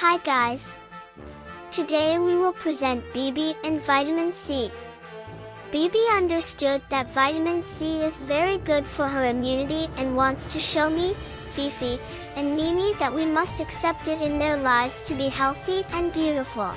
Hi guys! Today we will present BB and vitamin C. BB understood that vitamin C is very good for her immunity and wants to show me, Fifi, and Mimi that we must accept it in their lives to be healthy and beautiful.